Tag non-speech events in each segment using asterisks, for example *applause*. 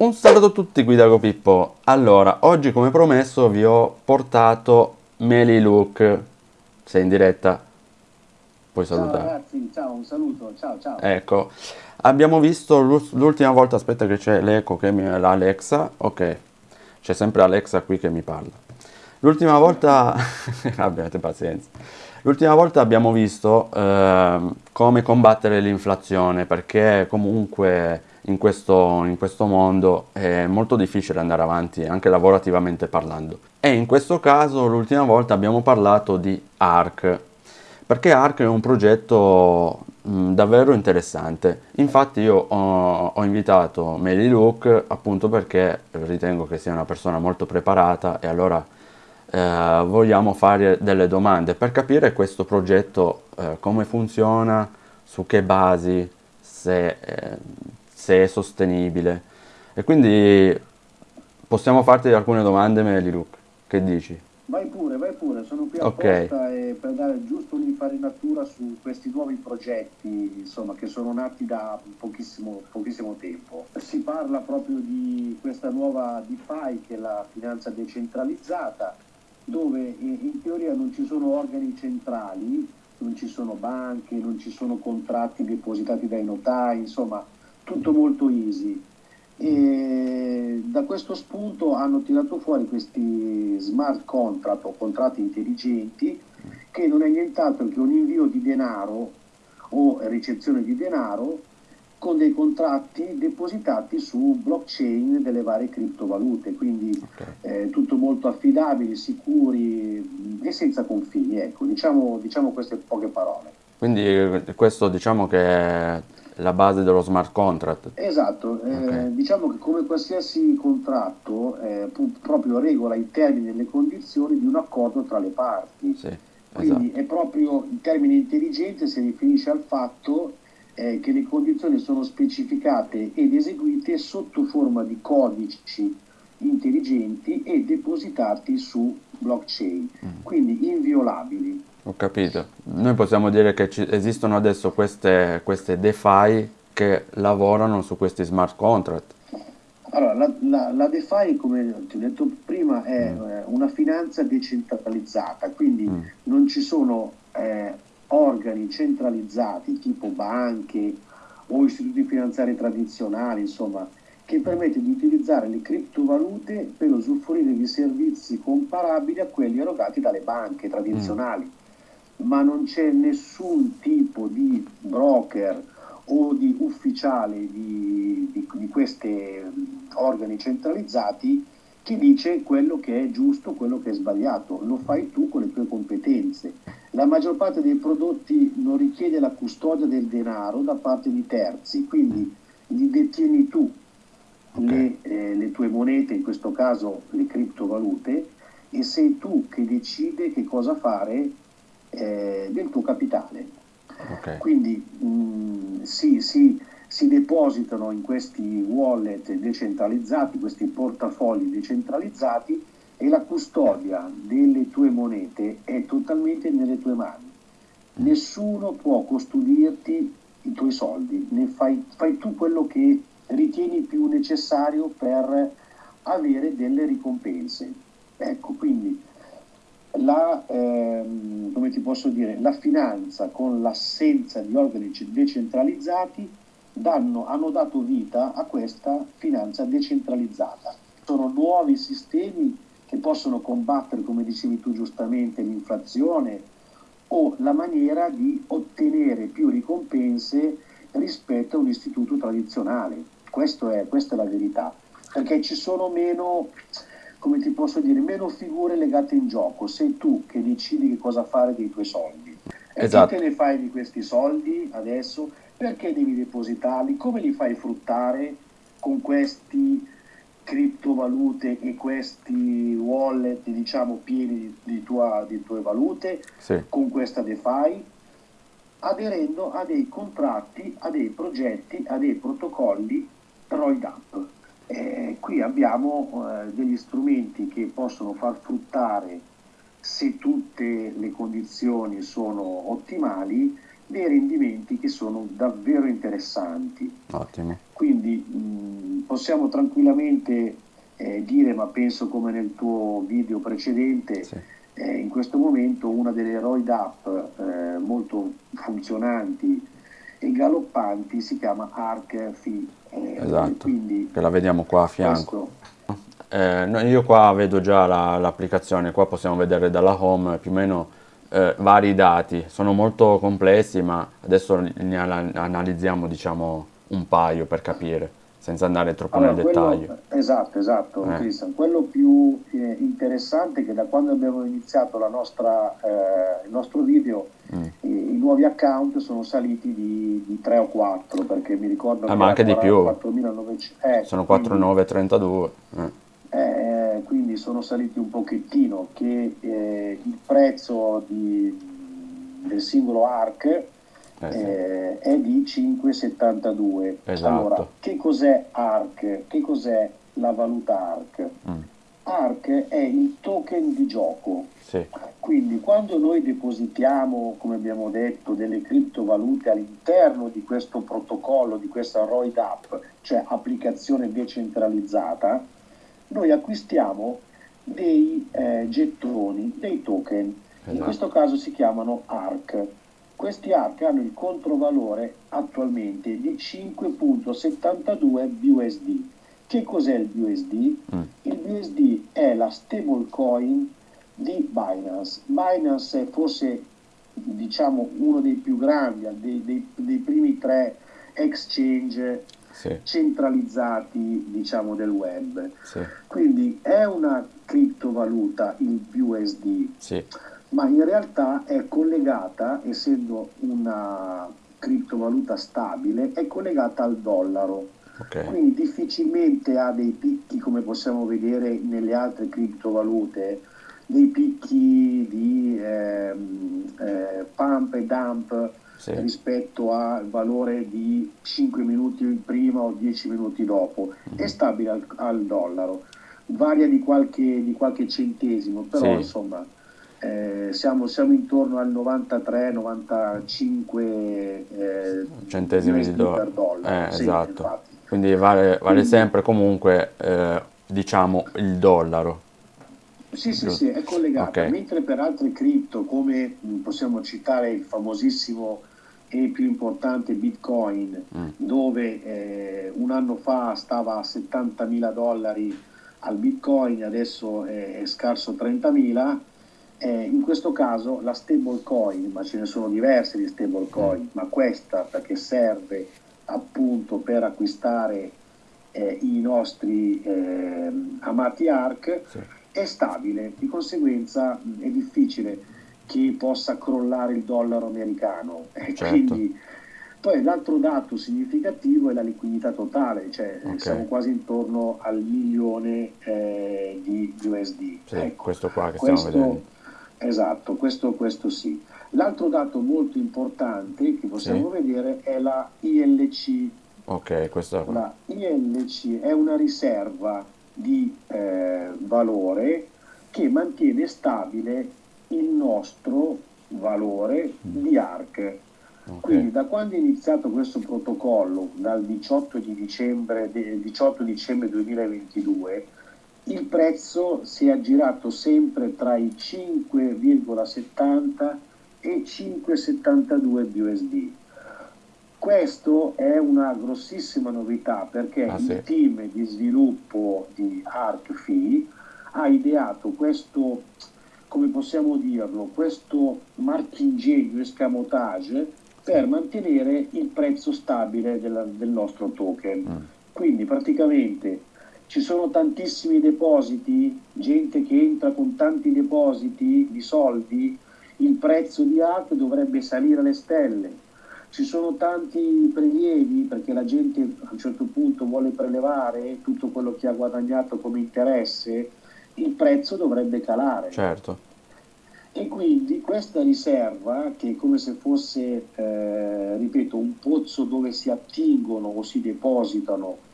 Un saluto a tutti qui da Pippo. Allora, oggi come promesso vi ho portato Meli Luke. Sei in diretta? Puoi salutare. Ciao ragazzi, ciao, un saluto, ciao ciao. Ecco, abbiamo visto l'ultima volta, aspetta che c'è l'eco che mi... l'Alexa, ok, c'è sempre Alexa qui che mi parla. L'ultima volta, *laughs* abbiate pazienza, l'ultima volta abbiamo visto eh, come combattere l'inflazione perché comunque in questo, in questo mondo è molto difficile andare avanti anche lavorativamente parlando. E in questo caso l'ultima volta abbiamo parlato di ARC, perché ARC è un progetto mh, davvero interessante. Infatti io ho, ho invitato Meli Luke appunto perché ritengo che sia una persona molto preparata e allora eh, vogliamo fare delle domande per capire questo progetto eh, come funziona, su che basi, se eh, se è sostenibile. E quindi possiamo farti alcune domande, Meliluc, che dici? Vai pure, vai pure, sono qui okay. apposta per dare giusto un'infarinatura su questi nuovi progetti insomma, che sono nati da pochissimo, pochissimo tempo. Si parla proprio di questa nuova DeFi che è la finanza decentralizzata, dove in teoria non ci sono organi centrali, non ci sono banche, non ci sono contratti depositati dai notai, insomma tutto molto easy. E da questo spunto hanno tirato fuori questi smart contract o contratti intelligenti che non è nient'altro che un invio di denaro o ricezione di denaro con dei contratti depositati su blockchain delle varie criptovalute, quindi okay. eh, tutto molto affidabili, sicuri e senza confini, ecco, diciamo, diciamo queste poche parole. Quindi questo diciamo che la base dello smart contract. Esatto, eh, okay. eh, diciamo che come qualsiasi contratto eh, proprio regola i termini e le condizioni di un accordo tra le parti. Sì, Quindi esatto. è proprio il termine intelligente si riferisce al fatto eh, che le condizioni sono specificate ed eseguite sotto forma di codici intelligenti e depositati su blockchain, mm. quindi inviolabili. Ho capito. Noi possiamo dire che esistono adesso queste, queste DeFi che lavorano su questi smart contract. Allora, la, la, la DeFi, come ti ho detto prima, è mm. Eh, una finanza decentralizzata, quindi mm. non ci sono eh, organi centralizzati tipo banche o istituti finanziari tradizionali, insomma, che permette di utilizzare le criptovalute per usufruire di servizi comparabili a quelli erogati dalle banche tradizionali. Mm ma non c'è nessun tipo di broker o di ufficiale di, di, di questi organi centralizzati che dice quello che è giusto, quello che è sbagliato, lo fai tu con le tue competenze. La maggior parte dei prodotti non richiede la custodia del denaro da parte di terzi, quindi li detieni tu okay. le, eh, le tue monete, in questo caso le criptovalute, e sei tu che decide che cosa fare eh, del tuo capitale. Okay. Quindi mh, mm, si, si, si, depositano in questi wallet decentralizzati, questi portafogli decentralizzati e la custodia delle tue monete è totalmente nelle tue mani. Nessuno può custodirti i tuoi soldi, ne fai, fai tu quello che ritieni più necessario per avere delle ricompense. Ecco, quindi la, ehm, come ti posso dire, la finanza con l'assenza di organi decentralizzati danno, hanno dato vita a questa finanza decentralizzata. Sono nuovi sistemi che possono combattere, come dicevi tu giustamente, l'inflazione o la maniera di ottenere più ricompense rispetto a un istituto tradizionale. È, questa è la verità, perché ci sono meno come ti posso dire, meno figure legate in gioco, sei tu che decidi che cosa fare dei tuoi soldi. E esatto. che te ne fai di questi soldi adesso? Perché devi depositarli? Come li fai fruttare con questi criptovalute e questi wallet diciamo pieni di, tua, di tue valute sì. con questa DeFi aderendo a dei contratti, a dei progetti, a dei protocolli roid up. Eh, qui abbiamo eh, degli strumenti che possono far fruttare, se tutte le condizioni sono ottimali, dei rendimenti che sono davvero interessanti. Ottimo. Quindi mh, possiamo tranquillamente eh, dire, ma penso come nel tuo video precedente, sì. eh, in questo momento una delle roid up eh, molto funzionanti e galoppanti si chiama Arc Fi. Eh, esatto, quindi che la vediamo qua a fianco. Eh, io qua vedo già la, l'applicazione, qua possiamo vedere dalla home più o meno eh, vari dati, sono molto complessi ma adesso ne analizziamo diciamo un paio per capire senza andare troppo allora, nel quello, dettaglio. Esatto, esatto, eh. Cristian. Quello più eh, interessante è che da quando abbiamo iniziato nostra, eh, il nostro video, mm. i, i, nuovi account sono saliti di, di 3 o 4, perché mi ricordo ah, che ma anche di più. 4.900, eh, sono 4.932. Eh. Eh, quindi sono saliti un pochettino, che il prezzo di, del singolo ARC eh, eh, è di 5,72. Esatto. Allora, che cos'è ARC? Che cos'è la valuta ARC? Mm. ARC è il token di gioco. Sì. Quindi quando noi depositiamo, come abbiamo detto, delle criptovalute all'interno di questo protocollo, di questa ROID app, cioè applicazione decentralizzata, noi acquistiamo dei eh, gettoni, dei token. Esatto. In questo caso si chiamano ARC. Questi archi hanno il controvalore attualmente di 5.72 BUSD. Che cos'è il BUSD? Mm. Il BUSD è la stablecoin di Binance. Binance è forse diciamo uno dei più grandi, dei, dei, dei primi tre exchange sì. centralizzati diciamo del web. Sì. Quindi è una criptovaluta il BUSD. Sì ma in realtà è collegata, essendo una criptovaluta stabile, è collegata al dollaro. Okay. Quindi difficilmente ha dei picchi come possiamo vedere nelle altre criptovalute, dei picchi di eh, eh, pump e dump sì. rispetto al valore di 5 minuti prima o 10 minuti dopo. Mm-hmm. È stabile al, al, dollaro, varia di qualche, di qualche centesimo, però sì. insomma eh, siamo, siamo, intorno al 93-95 eh, centesimi di do- per dollaro. Eh, sì, esatto. Infatti. Quindi vale, vale sempre comunque eh, diciamo il dollaro. Sì, sì, sì, è collegato. Okay. Mentre per altre cripto, come possiamo citare il famosissimo e più importante Bitcoin, mm. dove eh, un anno fa stava a 70 mila dollari al Bitcoin, adesso è, è scarso 30 mila, eh, in questo caso la stablecoin, ma ce ne sono diverse di stablecoin, mm. ma questa perché serve appunto per acquistare eh, i nostri eh, amati ARC, sì. è stabile, di conseguenza mh, è difficile che possa crollare il dollaro americano. *laughs* Certo. Quindi, poi l'altro dato significativo è la liquidità totale, cioè okay. siamo quasi intorno al milione eh, di USD. Sì, ecco, questo qua che questo, stiamo vedendo Esatto, questo, questo sì. L'altro dato molto importante che possiamo sì. vedere è la ILC. Ok, questa qua. La ILC è una riserva di eh, valore che mantiene stabile il nostro valore mm. di ARC. Okay. Quindi da quando è iniziato questo protocollo, dal 18 dicembre, 18 dicembre 2022, il prezzo si è aggirato sempre tra i 5,70 e 5,72 BUSD. Questo è una grossissima novità perché ah, sì. il team di sviluppo di ArcFi ha ideato questo, come possiamo dirlo, questo marchingegno, escamotage per mantenere il prezzo stabile della, del nostro token. Mm. Quindi praticamente ci sono tantissimi depositi, gente che entra con tanti depositi di soldi, il prezzo di ARC dovrebbe salire alle stelle. Ci sono tanti prelievi perché la gente a un certo punto vuole prelevare tutto quello che ha guadagnato come interesse, il prezzo dovrebbe calare. Certo. E quindi questa riserva, che è come se fosse, eh, ripeto, un pozzo dove si attingono o si depositano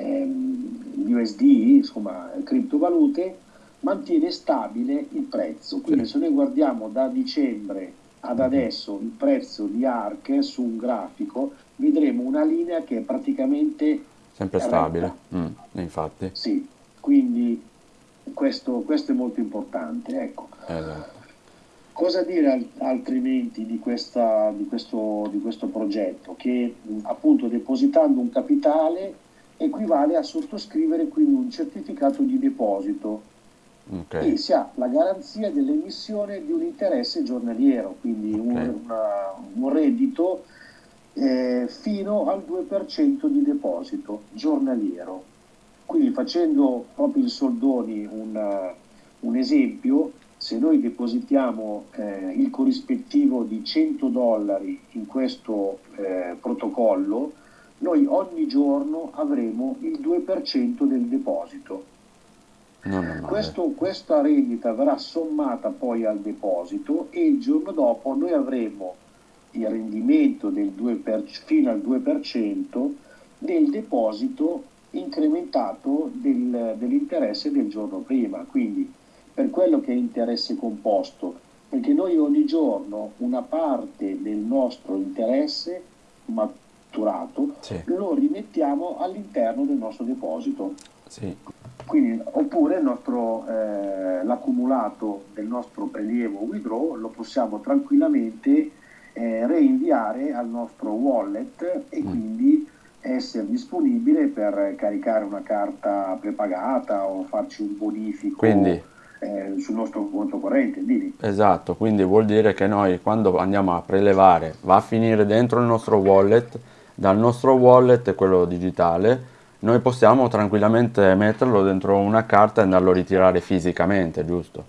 ehm, USD, insomma criptovalute, mantiene stabile il prezzo. Quindi se noi guardiamo da dicembre ad mhm. adesso il prezzo di ARC su un grafico, vedremo una linea che è praticamente Sempre stabile, mm, infatti. Sì, quindi questo, questo, è molto importante. Ecco. Esatto. Cosa dire altrimenti di, questa, di, questo, di questo progetto? Che appunto depositando un capitale equivale a sottoscrivere quindi un certificato di deposito okay. e si ha la garanzia dell'emissione di un interesse giornaliero, quindi okay. un, una, un, reddito eh, fino al 2% di deposito giornaliero. Quindi facendo proprio in soldoni un, un esempio, se noi depositiamo eh, il corrispettivo di 100 dollari in questo eh, protocollo, noi ogni giorno avremo il 2% del deposito. Questo, questa rendita verrà sommata poi al deposito e il giorno dopo noi avremo il rendimento del 2 per, fino al 2% del deposito incrementato del, dell'interesse del giorno prima. Quindi per quello che è interesse composto, perché noi ogni giorno una parte del nostro interesse matturato sì. lo rimettiamo all'interno del nostro deposito. Sì. Quindi, oppure nostro, eh, l'accumulato del nostro prelievo withdraw lo possiamo tranquillamente eh, reinviare al nostro wallet e mm. quindi essere disponibile per caricare una carta prepagata o farci un bonifico quindi, eh, sul nostro conto corrente. Dimmi. Esatto, quindi vuol dire che noi quando andiamo a prelevare va a finire dentro il nostro wallet, dal nostro wallet, quello digitale, noi possiamo tranquillamente metterlo dentro una carta e andarlo a ritirare fisicamente, giusto?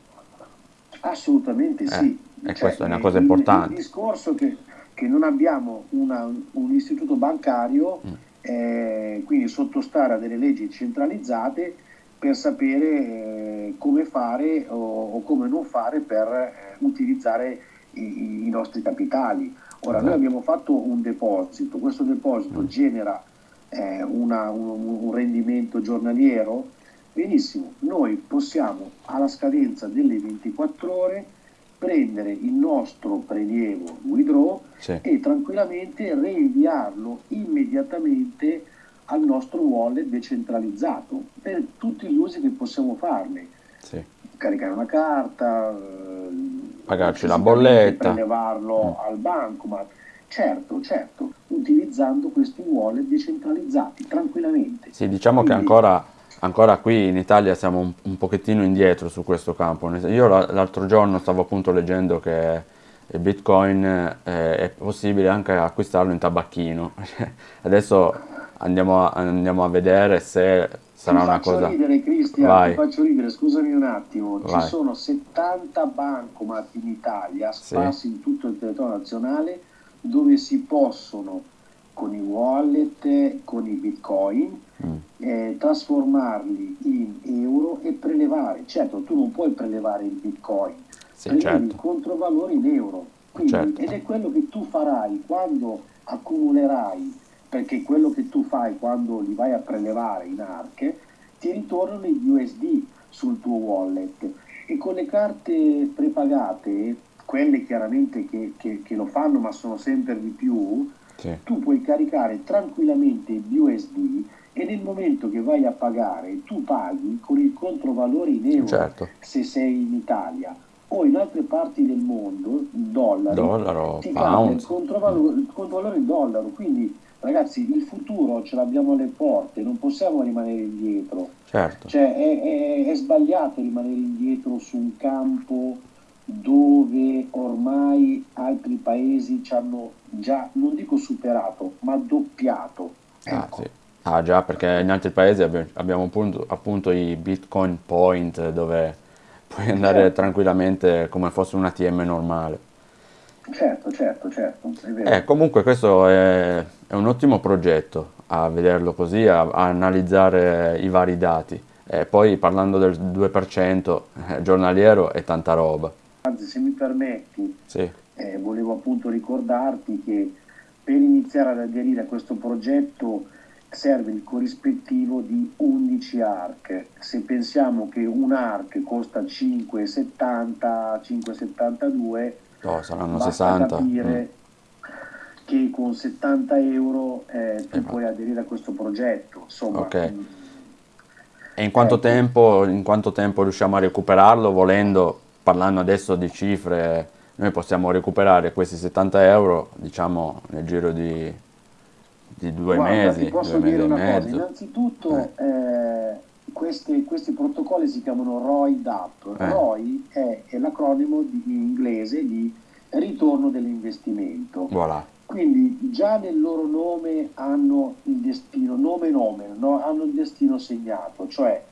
Assolutamente sì. Eh, e cioè, questa è una cosa importante. Il, il discorso che, che non abbiamo una, un istituto bancario, mm. eh, quindi sottostare a delle leggi centralizzate per sapere eh, come fare o, o, come non fare per eh, utilizzare i, i, nostri capitali. Ora, noi abbiamo fatto un deposito, questo deposito mm. genera eh, una, un, un rendimento giornaliero, benissimo, noi possiamo alla scadenza delle 24 ore prendere il nostro prelievo withdraw sì. e tranquillamente reinviarlo immediatamente al nostro wallet decentralizzato per tutti gli usi che possiamo farne. Sì. Caricare una carta, pagarci la bolletta, prelevarlo mm. al bancomat Certo, certo, utilizzando questi wallet decentralizzati tranquillamente. Sì, diciamo Quindi, che ancora, ancora, qui in Italia siamo un, un, pochettino indietro su questo campo. Io l'altro giorno stavo appunto leggendo che il Bitcoin eh, è possibile anche acquistarlo in tabacchino. *laughs* Adesso andiamo a, andiamo a vedere se sarà una cosa... ridere Cristian, Vai. ti faccio ridere, scusami un attimo. Vai. Ci sono 70 bancomat in Italia sparsi sì. in tutto il territorio nazionale dove si possono con i wallet, con i bitcoin, mm. eh, trasformarli in euro e prelevare. Certo, tu non puoi prelevare il bitcoin, sì, prelevi certo. il controvalore in euro. Quindi, certo. Ed è quello che tu farai quando accumulerai, perché quello che tu fai quando li vai a prelevare in ARC, ti ritornano gli USD sul tuo wallet. E con le carte prepagate quelle chiaramente che, che, che, lo fanno ma sono sempre di più, sì. tu puoi caricare tranquillamente il BUSD e nel momento che vai a pagare tu paghi con il controvalore in euro certo. se sei in Italia o in altre parti del mondo in dollari dollaro, ti pound. il controvalore, il controvalore in dollaro quindi ragazzi il futuro ce l'abbiamo alle porte non possiamo rimanere indietro certo. cioè è, è, è sbagliato rimanere indietro su un campo dove ormai altri paesi ci hanno già, non dico superato, ma doppiato. Ah, ecco. Ah, sì. ah già, perché in altri paesi abbiamo appunto, appunto i Bitcoin Point dove puoi andare certo. tranquillamente come fosse un ATM normale. Certo, certo, certo. Eh, comunque questo è, è, un ottimo progetto a vederlo così, a, a analizzare i vari dati. E poi parlando del 2% eh, giornaliero è tanta roba. Anzi, se mi permetti, sì. eh, volevo appunto ricordarti che per iniziare ad aderire a questo progetto serve il corrispettivo di 11 ARC. Se pensiamo che un ARC costa 5,70, 5,72, no, saranno 60. capire mm. Che con 70 euro eh, tu eh, puoi aderire a questo progetto. Insomma, okay. Mm. e in quanto, ecco. tempo, in quanto tempo riusciamo a recuperarlo volendo, parlando adesso di cifre, noi possiamo recuperare questi 70 euro diciamo nel giro di, di due Guarda, mesi, ti posso due dire una cosa, innanzitutto eh. Eh, questi, questi, protocolli si chiamano ROI DAP, eh. ROI è, è l'acronimo di, in inglese di ritorno dell'investimento. Voilà. Quindi già nel loro nome hanno il destino, nome e nome, no? hanno il destino segnato, cioè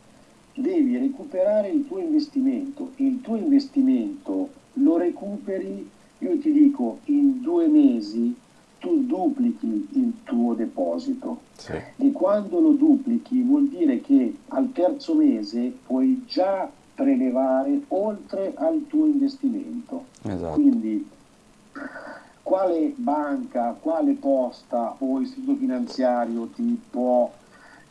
devi recuperare il tuo investimento. Il tuo investimento lo recuperi, io ti dico, in due mesi tu duplichi il tuo deposito. Sì. E quando lo duplichi vuol dire che al terzo mese puoi già prelevare oltre al tuo investimento. Esatto. Quindi quale banca, quale posta o istituto finanziario ti può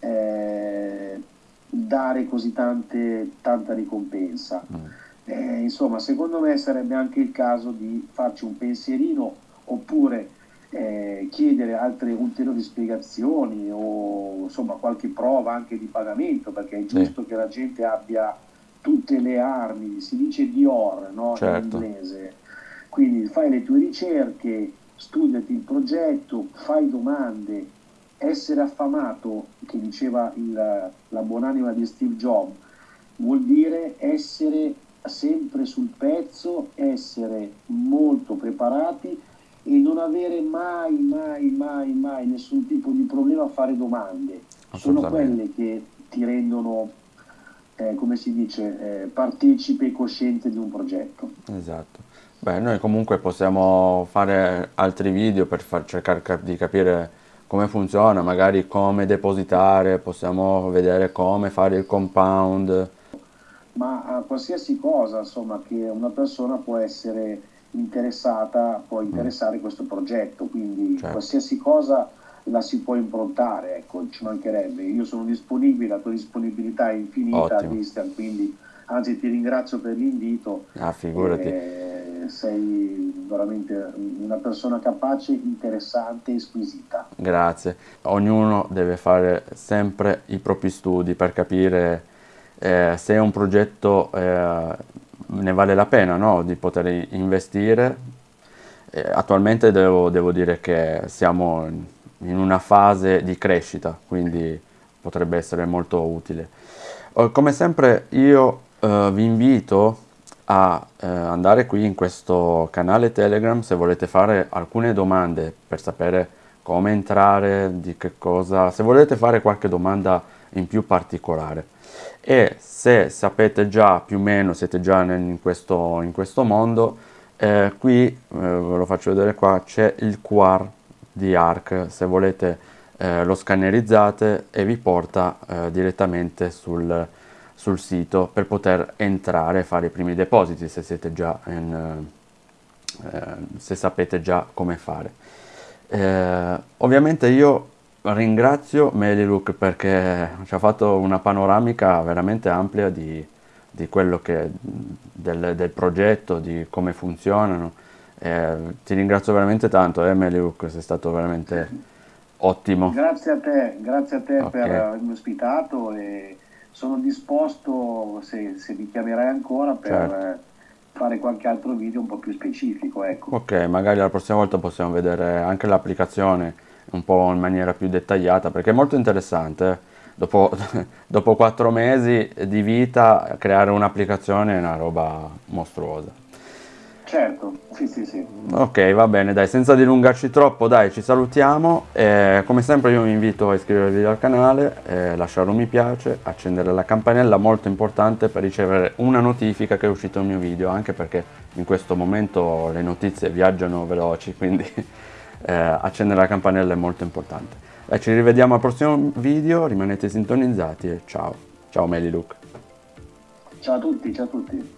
eh, dare così tante, tanta ricompensa? Mm. Eh, insomma, secondo me sarebbe anche il caso di farci un pensierino oppure eh, chiedere altre ulteriori spiegazioni o insomma qualche prova anche di pagamento perché è giusto sì. che la gente abbia tutte le armi, si dice Dior no? certo. in inglese, quindi fai le tue ricerche, studiati il progetto, fai domande, essere affamato, che diceva il, la buonanima di Steve Jobs, vuol dire essere sempre sul pezzo, essere molto preparati e non avere mai, mai, mai, mai nessun tipo di problema a fare domande. Sono quelle che ti rendono eh, come si dice, eh, partecipe e cosciente di un progetto. Esatto. Beh, noi comunque possiamo fare altri video per far cercare di capire come funziona, magari come depositare, possiamo vedere come fare il compound. Ma a qualsiasi cosa, insomma, che una persona può essere interessata, può interessare mm. questo progetto, quindi certo. qualsiasi cosa la si può improntare, ecco, ci mancherebbe. Io sono disponibile, la tua disponibilità è infinita, Ottimo. Christian, quindi anzi ti ringrazio per l'invito. Ah, figurati. Eh, sei veramente una persona capace, interessante e squisita. Grazie. Ognuno deve fare sempre i propri studi per capire eh, se un progetto eh, ne vale la pena no? di poter investire. Eh, attualmente devo, devo dire che siamo in una fase di crescita, quindi potrebbe essere molto utile. Eh, come sempre io uh, vi invito a uh, andare qui in questo canale Telegram se volete fare alcune domande per sapere come entrare, di che cosa, se volete fare qualche domanda in più particolare. E se sapete già più o meno, siete già in questo, in questo mondo, eh, qui, eh, ve lo faccio vedere qua, c'è il QR di ARC se volete eh, lo scannerizzate e vi porta eh, direttamente sul, sul, sito per poter entrare e fare i primi depositi se siete già in, eh, se sapete già come fare eh, ovviamente io ringrazio Melilook perché ci ha fatto una panoramica veramente amplia di, di quello che del, del progetto, di come funzionano eh, ti ringrazio veramente tanto, eh, Meliuk, sei stato veramente ottimo. Grazie a te, grazie a te okay. per avermi ospitato e sono disposto, se, se mi chiamerai ancora, per certo. fare qualche altro video un po' più specifico. Ecco. Ok, magari la prossima volta possiamo vedere anche l'applicazione un po' in maniera più dettagliata, perché è molto interessante. Eh. Dopo, *laughs* dopo quattro mesi di vita, creare un'applicazione è una roba mostruosa. Certo, sì, sì, sì. Ok, va bene, dai, senza dilungarci troppo, dai, ci salutiamo. Eh, come sempre io vi invito a iscrivervi al canale, eh, lasciare un mi piace, accendere la campanella, molto importante per ricevere una notifica che è uscito il mio video, anche perché in questo momento le notizie viaggiano veloci, quindi *laughs* eh, accendere la campanella è molto importante. Dai, ci rivediamo al prossimo video, rimanete sintonizzati e ciao. Ciao Meli Luke. Ciao a tutti, ciao a tutti.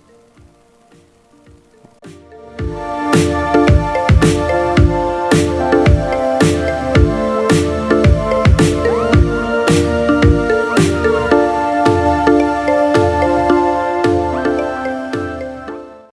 Música